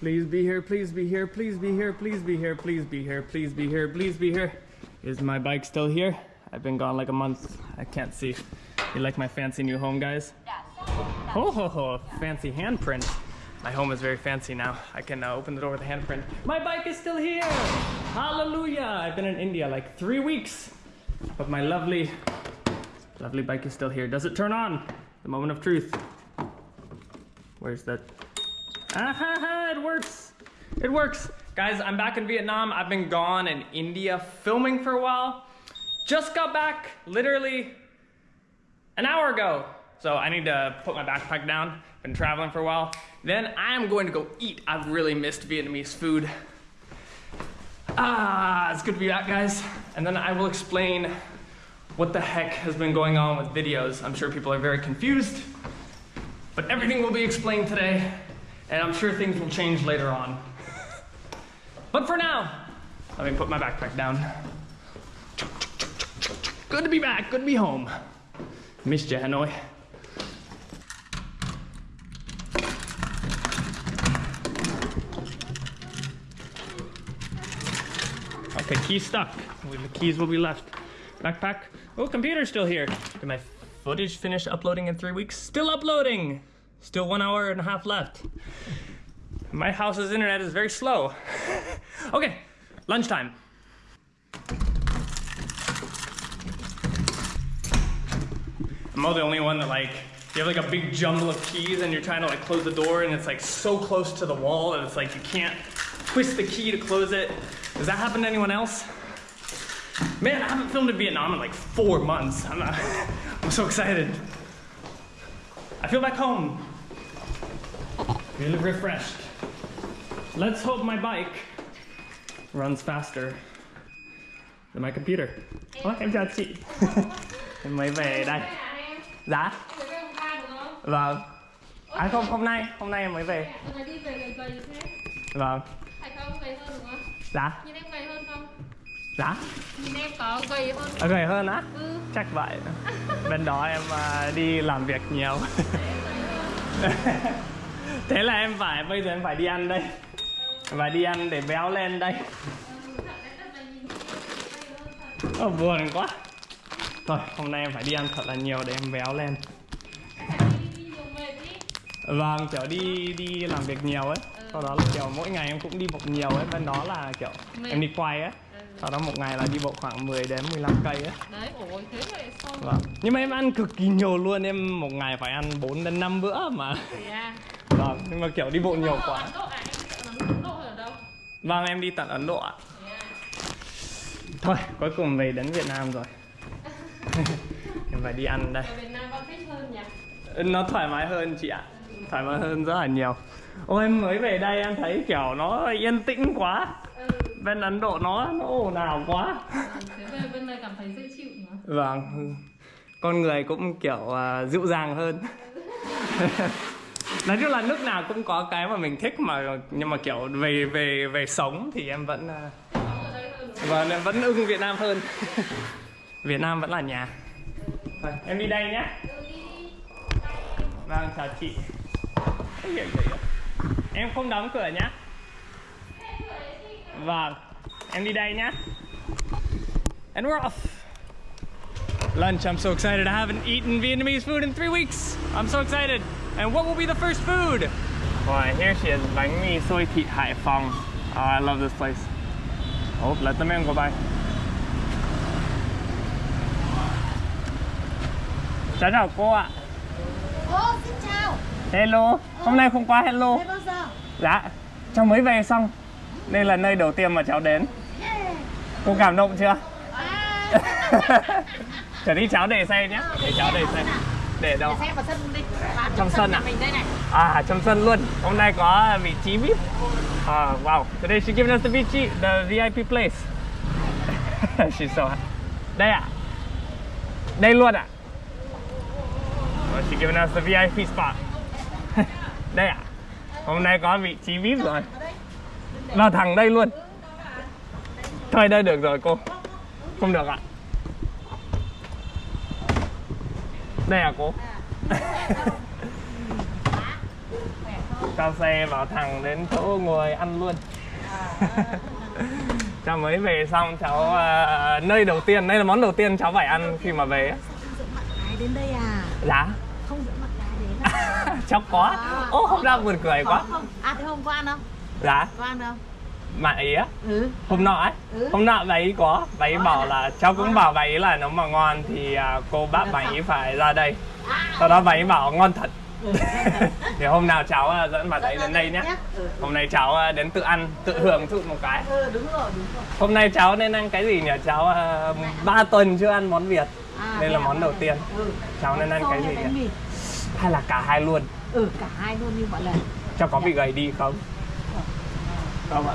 Please be here, please be here, please be here, please be here, please be here, please be here, please be here. Is my bike still here? I've been gone like a month. I can't see. You like my fancy new home, guys? Ho ho ho, fancy handprint. My home is very fancy now. I can uh, open the door with a handprint. My bike is still here! Hallelujah! I've been in India like three weeks. But my lovely, lovely bike is still here. Does it turn on? The moment of truth. Where's that? Ah ha ha, it works. It works. Guys, I'm back in Vietnam. I've been gone in India filming for a while. Just got back literally an hour ago. So I need to put my backpack down. Been traveling for a while. Then I am going to go eat. I've really missed Vietnamese food. Ah, it's good to be back, guys. And then I will explain what the heck has been going on with videos. I'm sure people are very confused, but everything will be explained today, and I'm sure things will change later on. But for now, let me put my backpack down. Good to be back, good to be home. Missed you, Hanoi. Okay, key's stuck. The keys will be left. Backpack. Oh, computer's still here. Did my footage finish uploading in three weeks? Still uploading! Still one hour and a half left. My house's internet is very slow. okay, lunchtime. I'm all the only one that like, you have like a big jumble of keys and you're trying to like close the door and it's like so close to the wall that it's like you can't twist the key to close it. Does that happen to anyone else? Man, I haven't filmed in Vietnam in like four months. I'm, not, I'm so excited. I feel back home. Really refreshed. Let's hope my bike runs faster than my computer. Ủa, em chào chị. em mới về đây. Dạ? Vâng. À không, hôm nay, hôm nay em mới về. Lần này đi về gầy gầy thế Vâng. Phải không? Gầy hơn đúng không? Dạ? Nhìn em gầy hơn không? Dạ? Nhìn em có gầy hơn À, gầy hơn á? Ừ Chắc vậy. Bên đó em à, đi làm việc nhiều. Thế là em phải, bây giờ em phải đi ăn đây. Phải đi ăn để béo lên đây. Ồ, buồn quá. Thôi, hôm nay em phải đi ăn thật là nhiều để em béo lên. Vâng, kiểu đi đi làm việc nhiều ấy. Sau đó là kiểu mỗi ngày em cũng đi bộ nhiều ấy. Bên đó là kiểu em đi quay ấy. Sau đó một ngày là đi bộ khoảng 10 đến 15 cây ấy. Đấy, ôi thế vậy Vâng. Nhưng mà em ăn cực kỳ nhiều luôn, em một ngày phải ăn 4 đến 5 bữa mà. À Vâng, nhưng mà kiểu đi bộ nhiều quá. À? Vâng, em đi tận Ấn Độ ạ. Thôi, cuối cùng về đến Việt Nam rồi. em phải đi ăn đây. Ở Việt Nam con thích hơn nhỉ? Nó thoải mái hơn chị ạ. Thoải mái hơn rất là nhiều. Ôi em mới về đây em thấy kiểu nó yên tĩnh quá. Ừ Bên Ấn Độ nó nó ồn ào quá. Thế về bên này cảm thấy dễ chịu nữa Vâng. Con người cũng kiểu à, dịu dàng hơn. Nói chung là nước nào cũng có cái mà mình thích mà nhưng mà kiểu về về về sống thì em vẫn và em vẫn ưng Việt Nam hơn. Việt Nam vẫn là nhà. Thôi, em đi đây nhé. Vâng, chào chị. Em không đóng cửa nhá. Vâng, em đi đây nhá. And we're off. Lunch, I'm so excited. I haven't eaten Vietnamese food in three weeks. I'm so excited. And what will be the first food? Boy, here she is, bánh mì xôi thịt Hải Phòng. Oh, I love this place. Oh, let the man go by. Chào chào cô ạ. Ô, xin chào. Hello, hôm nay không qua hello. Bao giờ? Dạ, cháu mới về xong Đây là nơi đầu tiên mà cháu đến Cô cảm động chưa? À, Trở đi cháu để xe nhé Để cháu để xe Để đâu? xem vào sân đi. Vào Trong sân nhà à? Mình đây này. À, trong sân luôn. Hôm nay có vị trí VIP. À, Wow, today she giving us the VIP, the VIP place. She's so happy. Đây ạ. Đây luôn ạ. Oh, She giving us the VIP spot. Đây ạ. Hôm nay có vị trí VIP rồi. Vào thẳng đây luôn. Thôi đây được rồi cô. Không được ạ. Đây à cô cho xe vào thẳng đến chỗ ngồi ăn luôn. Cháu mới về xong cháu ờ, nơi đầu tiên đây là món đầu tiên cháu phải ăn khi mà về. đến đây à? dạ. Không dẫn bạn gái đến à? cháu có ô hôm nào buồn cười quá. Có không? À thế hôm qua ăn không? dạ. Có ăn không? bạn ý á Ừ. hôm nọ ấy. Ừ. hôm nọ bà ý có bà ý bảo là cháu cũng bảo bà ý là nếu mà ngon thì à, cô bác bà ý phải ra đây. Sau đó bà ý bảo ngon thật. Thì hôm nào cháu à, dẫn bà ấy đến đây nhé Ừ. hôm nay cháu à, đến tự ăn tự hưởng thụ một cái. Ừ hôm nay cháu nên ăn cái gì nhỉ? Cháu ba tuần chưa ăn món việt. Đây là món đầu tiên. Ừ. cháu nên ăn cái gì nhỉ? hay là cả hai luôn? Ừ cả hai luôn như mọi lần. cháu có bị gầy đi không? Không ạ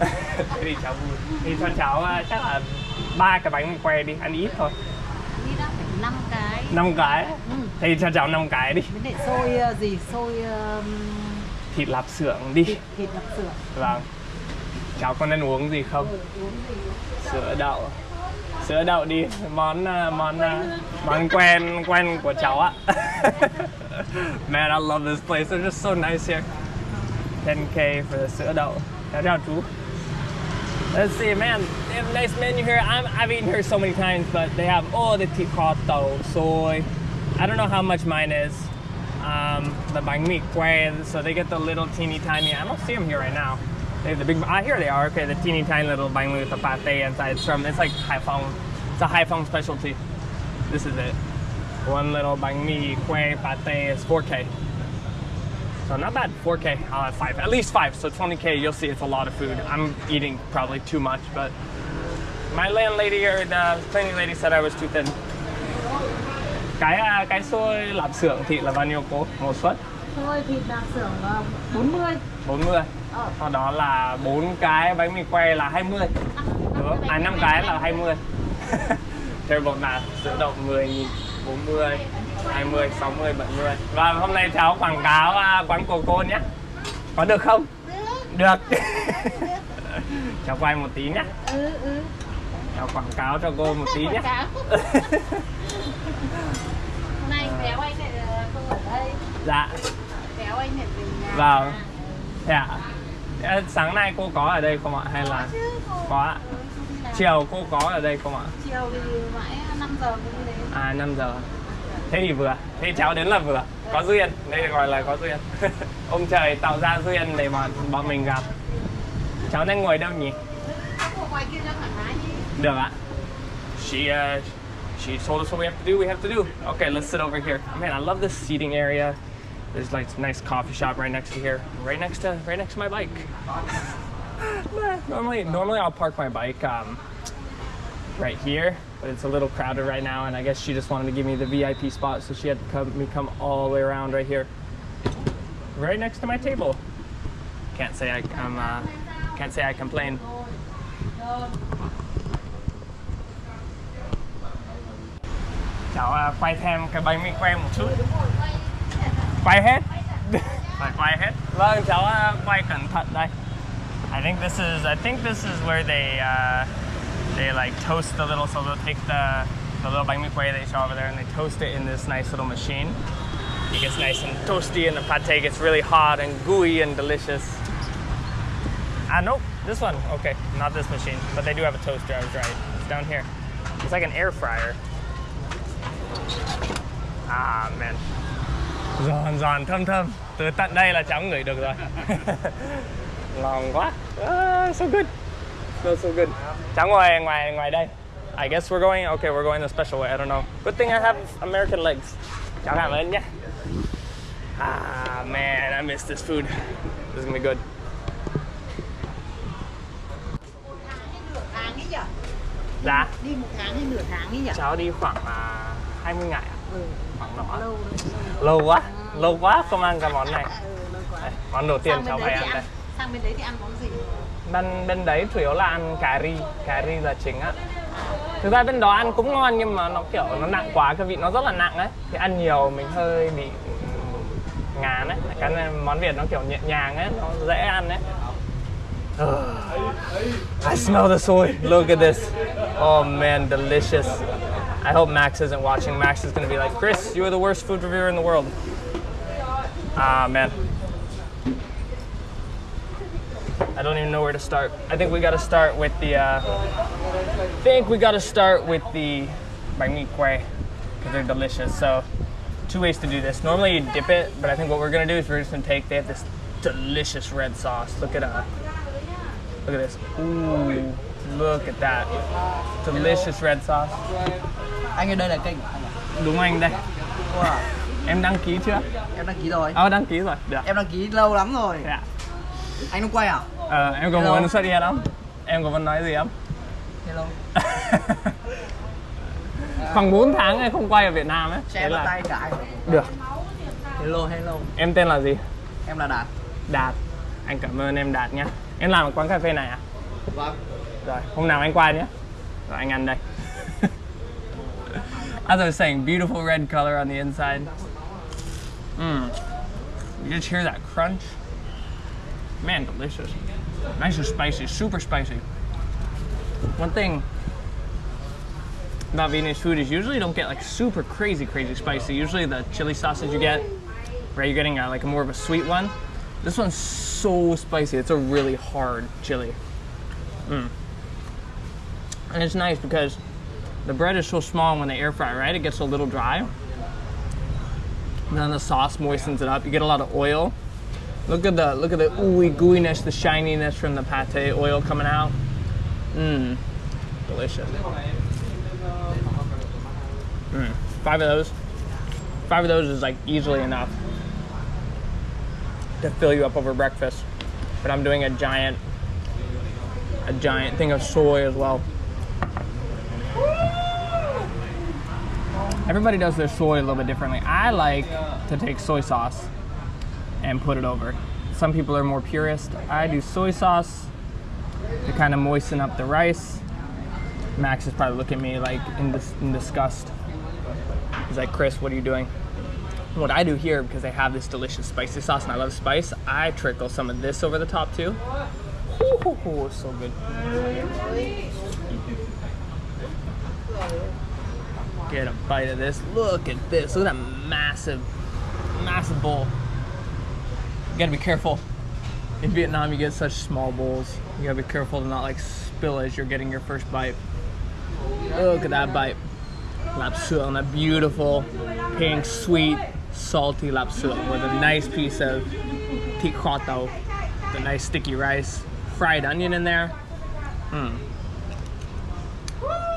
thế thì cháu vui. Thì cho cháu à, chắc là ba cái bánh que đi ăn ít thôi. Đi đã phải 5 cái. năm cái? Ừ. thì cho cháu năm cái đi. Lại xôi ờ, gì? Xôi ờ, thịt lạp xưởng đi. Thịt thịt lạp xưởng. vâng. Cháu có nên uống gì không? Ừ, uống gì? sữa đậu. Sữa đậu đi món à, món à, món quen quen của cháu ạ. Man I love this place. They're just so nice here. 10k for the sữa đậu. Chào chào chú Let's see, man. They have a nice menu here. I'm, I've eaten here so many times, but they have all the ticoto, soy. I don't know how much mine is. Um, the bánh mì que, so they get the little teeny tiny. I don't see them here right now. They have the big. Ah, here they are. Okay, the teeny tiny little bánh mì with the pate inside. It's from. It's like Haiphong. It's a Haiphong specialty. This is it. One little bánh mì que pate is 4k. So not bad, 4K, I'll have five, at least five. So 20K, you'll see it's a lot of food. I'm eating probably too much, but my landlady or the cleaning lady said I was too thin. Cái à, cái xôi lạp xưởng thịt là bao nhiêu cô? Một suất Xôi thịt lạp xưởng ờ, 40. 40. Ờ. Sau đó là bốn cái bánh mì que là 20. Đúng. À 5 cái là 20. Terrible math. Sữa đậu 10 nghìn, 40, 20, 60, 70. Và hôm nay cháu quảng cáo à, quán cô cô nhé. Có được không? Được. cháu quay một tí nhé. Ừ ừ. Cháu quảng cáo cho cô một tí nhé. Hôm nay béo anh lại ờ, không ở đây. dạ. Béo anh lại về nhà. Vâng. Thế ạ. Ờ, Sáng nay cô có ở đây không ạ? Hay là có ạ? Ừ. Chiều cô có ở đây không ạ? Chiều thì mãi 5 giờ cô đi đến. À 5 giờ. Thế thì vừa. Thế cháu đến là vừa. Có duyên. Đây gọi là có duyên. Ông trời tạo ra duyên để bọn bọn mình gặp. Cháu nên ngồi đâu nhỉ? Được ạ. She uh, she told us what we have to do. We have to do. Okay, let's sit over here. Man, I love this seating area. There's like a nice coffee shop right next to here, right next to right next to my bike. normally, normally I'll park my bike um, right here, but it's a little crowded right now, and I guess she just wanted to give me the VIP spot, so she had to come me come all the way around right here, right next to my table. Can't say I, uh, can't say I complain. Quay thêm cái bánh mì một chút. Quay hết. Phải quay hết. Vâng, quay cẩn đây. I think this is I think this is where they uh, they like toast the little so they'll take the the little bánh mì que they show over there and they toast it in this nice little machine. It gets nice and toasty and the pate gets really hot and gooey and delicious. Ah, nope, this one. Okay, not this machine, but they do have a toaster. I was right. It's down here. It's like an air fryer. Ah man. Giòn giòn thơm thơm. Từ tận đây là cháu ngửi được rồi. Ngon quá. Ah, so good. Smells so good. Cháu ngồi ngoài ngoài đây. I guess we're going. Okay, we're going the special way. I don't know. Good thing I have American legs. Cháu cảm ơn nhé. Ah man, I miss this food. This is gonna be good. Nửa tháng ấy nhỉ? Dạ. Đi một tháng hay nửa tháng ấy nhỉ? Cháu đi khoảng à, 20 ngày ạ. Ừ. Khoảng đó. Lâu. Lâu quá. Lâu quá không ăn cái món này. Ừ, lâu quá. Đây, món đầu tiên Sang cháu phải ăn đây. Sang bên đấy thì ăn món gì? Bên bên đấy chủ yếu là ăn cà ri, cà ri là chính á. Thực ra bên đó ăn cũng ngon nhưng mà nó kiểu nó nặng quá, cái vị nó rất là nặng ấy. Thì ăn nhiều mình hơi bị ngán ấy. Cái này món Việt nó kiểu nhẹ nhàng ấy, nó dễ ăn ấy. I smell the soy. Look at this. Oh man, delicious. I hope Max isn't watching. Max is gonna be like, Chris, you are the worst food reviewer in the world. Ah man. I don't even know where to start. I think we got to start with the. Uh, I think we got to start with the bánh mì que because they're delicious. So, two ways to do this. Normally you dip it, but I think what we're gonna do is we're just gonna take. They have this delicious red sauce. Look at uh, look at this. Ooh, look at that. Delicious red sauce. anh ơi đây là kênh Đúng anh đây. wow. Em đăng ký chưa? em đăng ký rồi Ờ đăng ký rồi. Được. em đăng ký lâu lắm rồi Dạ. anh không quay à Ờ, em có Hello. muốn xuất hiện không? Em có muốn nói gì không? hello Khoảng 4 tháng em không quay ở Việt Nam ấy. em là- tay anh Được. hello hello Em tên là gì? em là đạt Đạt. Anh cảm ơn em Đạt nhé. Em làm ở quán cà phê này à? vâng Rồi, hôm nào anh qua nhé. Rồi anh ăn đây. As I was saying, beautiful red color on the inside. Mmm. You just hear that crunch? Man, delicious. Nice and spicy, super spicy. One thing about Vietnamese food is usually you don't get like super crazy, crazy spicy. Usually the chili sauces you get, right, you're getting a, like a more of a sweet one. This one's so spicy. It's a really hard chili. Mm. And it's nice because the bread is so small when they air fry, right? It gets a little dry. And then the sauce moistens it up. You get a lot of oil. Look at the look at the ooey gooiness, the shininess from the pate oil coming out. Mmm, delicious. Mm. Five of those. Five of those is like easily enough to fill you up over breakfast. But I'm doing a giant a giant thing of soy as well. Everybody does their soy a little bit differently. I like to take soy sauce and put it over. Some people are more purist. I do soy sauce to kind of moisten up the rice. Max is probably looking at me like in, dis- in disgust. He's like, Chris, what are you doing? What I do here, because they have this delicious spicy sauce and I love spice, I trickle some of this over the top too. Ooh, so good. Get a bite of this. Look at this. Look at that massive, massive bowl. You gotta be careful. In Vietnam, you get such small bowls. You gotta be careful to not like spill as you're getting your first bite. Look at that bite. Lap suet on that beautiful, pink, sweet, salty lap suet with a nice piece of thịt kho tàu, the nice sticky rice, fried onion in there. Mm.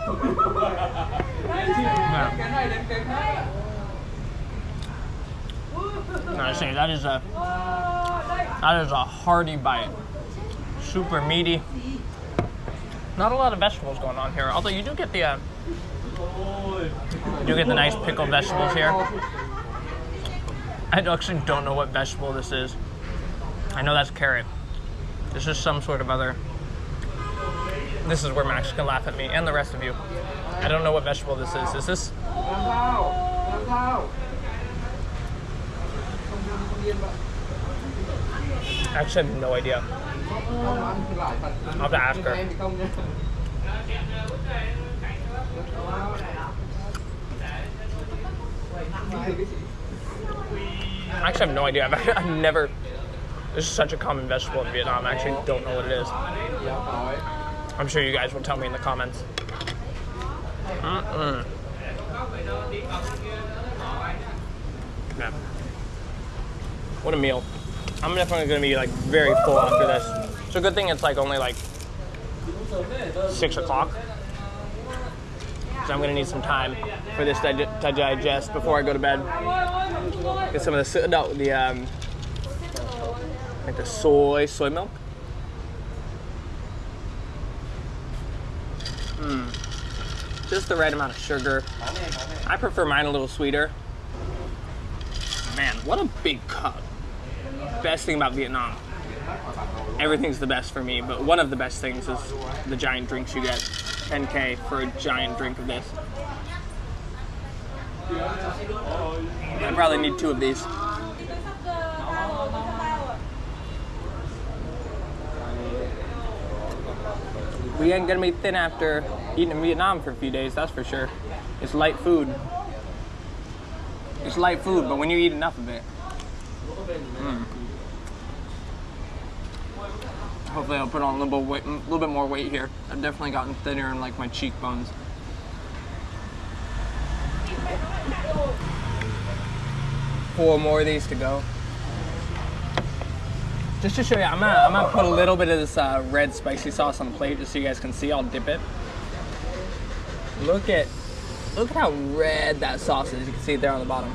Wow. I say that is a that is a hearty bite. Super meaty. Not a lot of vegetables going on here, although you do get the uh, you do get the nice pickled vegetables here. I actually don't know what vegetable this is. I know that's carrot. This is some sort of other. This is where Max can laugh at me and the rest of you. I don't know what vegetable this is. Is this? Actually have no idea. I'll have to ask her. I actually have no idea. I've, I've never. This is such a common vegetable in Vietnam. I actually don't know what it is. I'm sure you guys will tell me in the comments. Mm-mm. Yeah. What a meal. I'm definitely gonna be like very full after this. It's a good thing it's like only like six o'clock. So I'm gonna need some time for this to, to digest before I go to bed. Get some of the đậu, the um, like the soy soy milk. Mm. Just the right amount of sugar. I prefer mine a little sweeter. Man, what a big cup. Best thing about Vietnam. Everything's the best for me, but one of the best things is the giant drinks you get. 10k for a giant drink of this. I probably need two of these. We ain't gonna be thin after eating in Vietnam for a few days, that's for sure. It's light food. It's light food, but when you eat enough of it. Mm. Hopefully, I'll put on a little a little bit more weight here. I've definitely gotten thinner in like my cheekbones. Four more of these to go. Just to show you, I'm gonna, I'm gonna put a little bit of this uh, red spicy sauce on the plate just so you guys can see. I'll dip it. Look at, look at how red that sauce is. You can see it there on the bottom.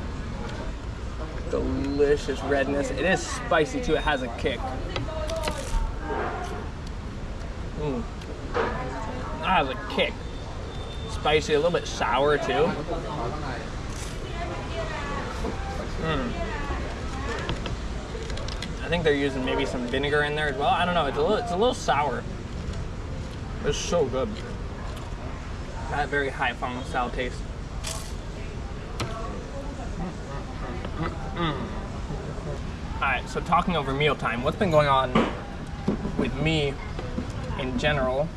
Delicious redness. It is spicy too. It has a kick. Mm. That has a kick. Spicy, a little bit sour too. Mm. I think they're using maybe some vinegar in there as well. I don't know. It's a little, it's a little sour. It's so good. That very Haiphong style taste. All right, so talking over mealtime, what's been going on with me in general,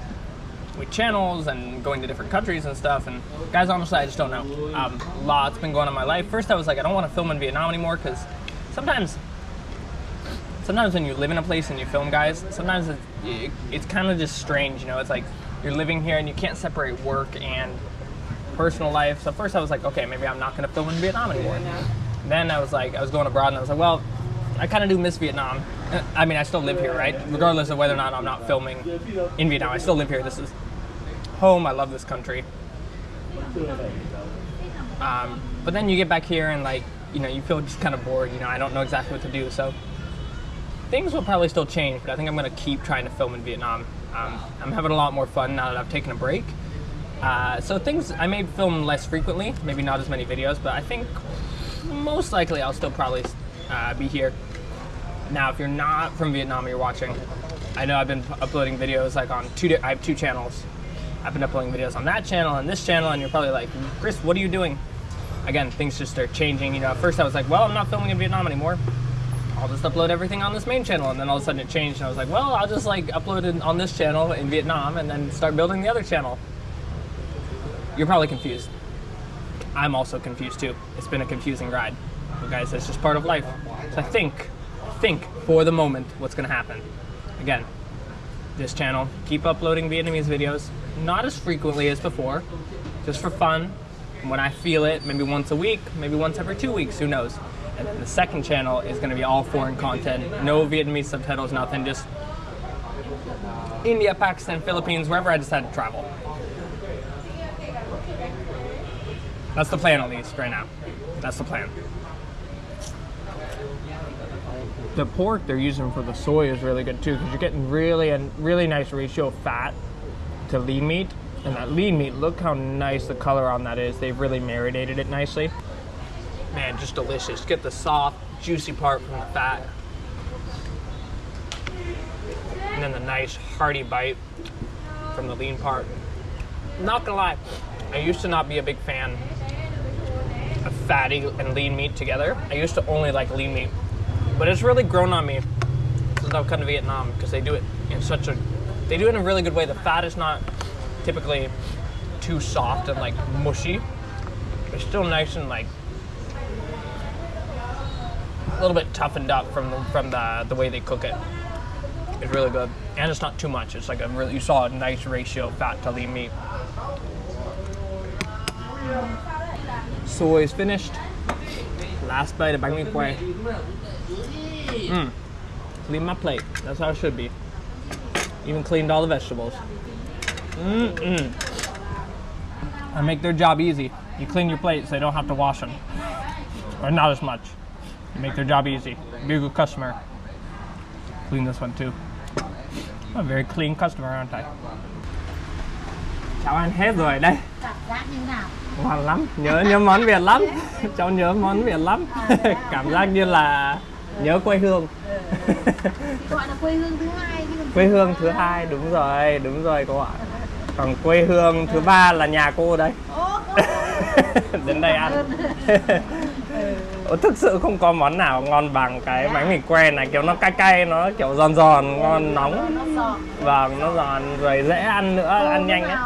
with channels and going to different countries and stuff, and guys, honestly, I just don't know. Um, lots been going on in my life. First, I was like, I don't want to film in Vietnam anymore because sometimes, sometimes when you live in a place and you film, guys, sometimes it's, it, it's kind of just strange, you know. It's like you're living here and you can't separate work and personal life. So first, I was like, okay, maybe I'm not going to film in Vietnam anymore. Then I was like, I was going abroad and I was like, well, I kind of do miss Vietnam. Uh, I mean, I still live here, right? Regardless of whether or not I'm not filming in Vietnam, I still live here. This is home. I love this country. Um, but then you get back here and like, you know, you feel just kind of bored. You know, I don't know exactly what to do. So things will probably still change, but I think I'm going to keep trying to film in Vietnam. Um, I'm having a lot more fun now that I've taken a break. Uh, so things, I may film less frequently, maybe not as many videos, but I think most likely I'll still probably uh, be here. Now, if you're not from Vietnam you're watching, I know I've been uploading videos like on two, I have two channels. I've been uploading videos on that channel and this channel, and you're probably like, Chris, what are you doing? Again, things just start changing. You know, at first I was like, well, I'm not filming in Vietnam anymore. I'll just upload everything on this main channel. And then all of a sudden it changed, and I was like, well, I'll just like upload it on this channel in Vietnam and then start building the other channel. You're probably confused. I'm also confused too. It's been a confusing ride. But guys, that's just part of life. So I think, think for the moment what's gonna happen. Again, this channel, keep uploading Vietnamese videos, not as frequently as before, just for fun. When I feel it, maybe once a week, maybe once every two weeks, who knows. And then the second channel is gonna be all foreign content, no Vietnamese subtitles, nothing, just India, Pakistan, Philippines, wherever I decide to travel. That's the plan at least right now. That's the plan. The pork they're using for the soy is really good too because you're getting really a really nice ratio of fat to lean meat. And that lean meat, look how nice the color on that is. They've really marinated it nicely. Man, just delicious. Get the soft, juicy part from the fat. And then the nice, hearty bite from the lean part. Not gonna lie, I used to not be a big fan of fatty and lean meat together. I used to only like lean meat, but it's really grown on me since I've come to Vietnam because they do it in such a, they do it in a really good way. The fat is not typically too soft and like mushy. It's still nice and like a little bit toughened up from the, from the the way they cook it. It's really good, and it's not too much. It's like a really you saw a nice ratio of fat to lean meat. Soy is finished. Last bite of bánh mì que. Mm. Clean my plate. That's how it should be. Even cleaned all the vegetables. Mm-mm. I make their job easy. You clean your plates, so they don't have to wash them. Or not as much. You make their job easy. Be a good customer. Clean this one too. I'm a very clean customer, aren't I? Cháu ăn hết rồi đây. Cảm giác như nào? Ngon lắm, nhớ nhớ món Việt lắm. Cháu nhớ món Việt lắm. Cảm giác như là nhớ quê hương. Gọi là quê hương thứ hai quê hương thứ hai đúng rồi, đúng rồi cô ạ. Còn quê hương thứ ba là nhà cô đây. Ô, Đến đây ăn. Ủa, thực sự không có món nào ngon bằng cái bánh mì que này kiểu nó cay cay nó kiểu giòn giòn ngon nóng nó giòn vâng nó giòn rồi dễ ăn nữa Cô ăn nhanh ấy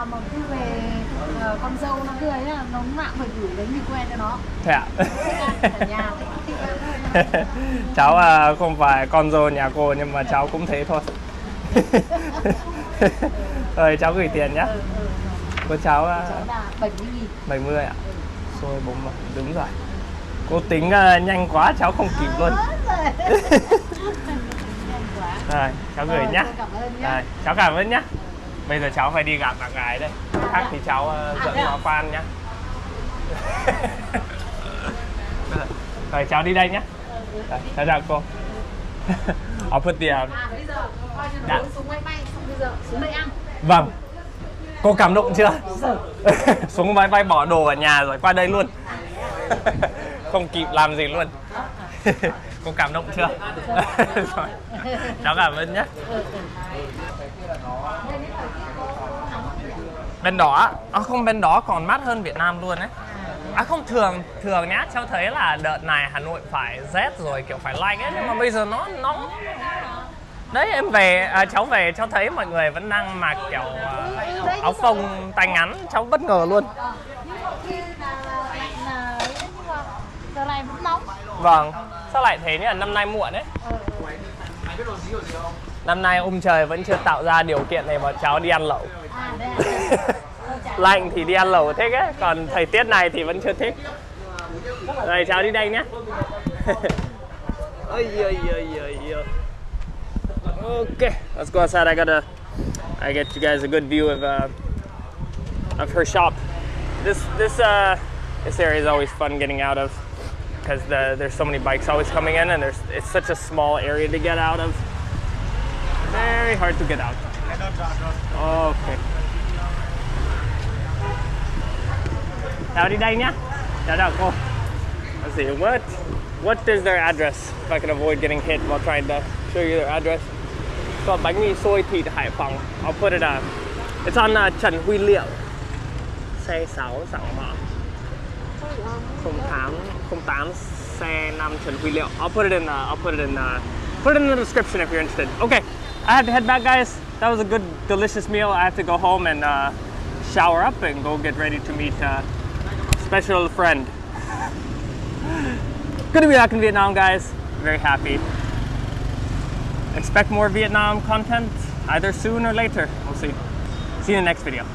ờ, con dâu nó cười á nó nào phải gửi bánh mì que cho nó thế ạ Cháu à, không phải con dâu nhà cô nhưng mà cháu cũng thế thôi. Rồi cháu gửi tiền nhá. Ừ, ừ. của cháu à, cháu là 70 nghìn. 70 ạ. Xôi bún mà đúng rồi cô tính à, nhanh quá cháu không kịp luôn. Rồi. Rồi cháu gửi Rồi, nhá. rồi cháu cảm ơn nhá. Bây giờ cháu phải đi gặp bạn gái đây. Khác thì cháu à, dẫn nó qua ăn nhá. Rồi cháu đi đây nhá rồi, chào cô? Put the uh, À? Bây giờ coi như Dạ. nó xuống máy bay xong bây giờ xuống đây ăn. Vâng. Cô cảm động chưa? Xuống máy bay bỏ đồ ở nhà rồi qua đây luôn. Không kịp làm gì luôn. Cô cảm động chưa? Cháu cảm ơn nhé. Bên đó à, không bên đó còn mát hơn Việt Nam luôn đấy À không thường thường nhá cháu thấy là đợt này Hà Nội phải rét rồi kiểu phải lạnh ấy nhưng mà bây giờ nó nóng. Đấy em về à, cháu về cháu thấy mọi người vẫn đang mặc kiểu à, áo phông tay ngắn cháu bất ngờ luôn. Giờ này vẫn nóng vâng sao lại thế nhỉ? Năm nay muộn đấy. Năm nay ông trời vẫn chưa tạo ra điều kiện để bọn cháu đi ăn lẩu. À lạnh thì đi ăn lẩu thích ấy còn thời tiết này thì vẫn chưa thích. Rồi cháu đi đây nhé okay let's go outside. I gotta I get you guys a good view of uh, of her shop. This this uh this area is always fun getting out of because the, there's so many bikes always coming in and there's it's such a small area to get out of. Very hard to get out. Okay Chào đi đây nhá. Chào chào cô. Let's see, what what is their address? If I can avoid getting hit while trying to show you their address. So bánh mì xôi thịt Hải Phòng. I'll put it on. It's on uh, Trần Huy Liệu. Xe 6 Sảng Mã. 08 08 xe 5 Trần Huy Liệu. I'll put it in uh, I'll put it in uh, put it in the description if you're interested. Okay. I have to head back guys. That was a good delicious meal. I have to go home and uh, shower up and go get ready to meet uh, special friend. Good to be back in Vietnam, guys. Very happy. Expect more Vietnam content either soon or later. We'll see. See you in the next video.